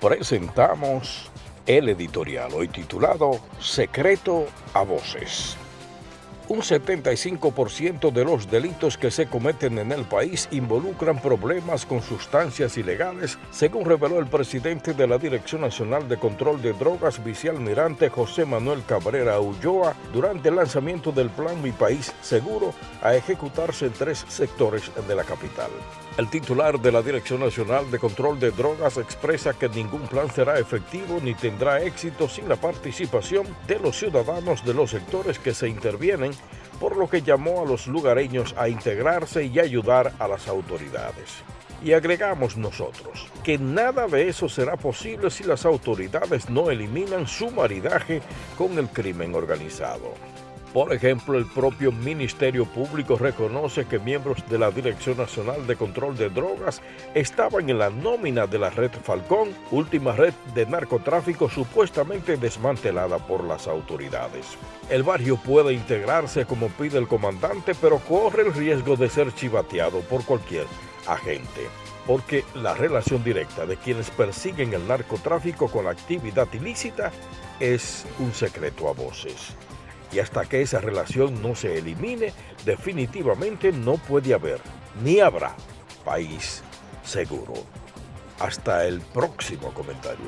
presentamos el editorial hoy titulado Secreto a Voces. Un 75% de los delitos que se cometen en el país involucran problemas con sustancias ilegales, según reveló el presidente de la Dirección Nacional de Control de Drogas, vicealmirante José Manuel Cabrera Ulloa, durante el lanzamiento del Plan Mi País Seguro a ejecutarse en tres sectores de la capital. El titular de la Dirección Nacional de Control de Drogas expresa que ningún plan será efectivo ni tendrá éxito sin la participación de los ciudadanos de los sectores que se intervienen, por lo que llamó a los lugareños a integrarse y ayudar a las autoridades. Y agregamos nosotros que nada de eso será posible si las autoridades no eliminan su maridaje con el crimen organizado. Por ejemplo, el propio Ministerio Público reconoce que miembros de la Dirección Nacional de Control de Drogas estaban en la nómina de la red Falcón, última red de narcotráfico supuestamente desmantelada por las autoridades. El barrio puede integrarse como pide el comandante, pero corre el riesgo de ser chivateado por cualquier agente porque la relación directa de quienes persiguen el narcotráfico con la actividad ilícita es un secreto a voces y hasta que esa relación no se elimine, definitivamente no puede haber ni habrá país seguro. Hasta el próximo comentario.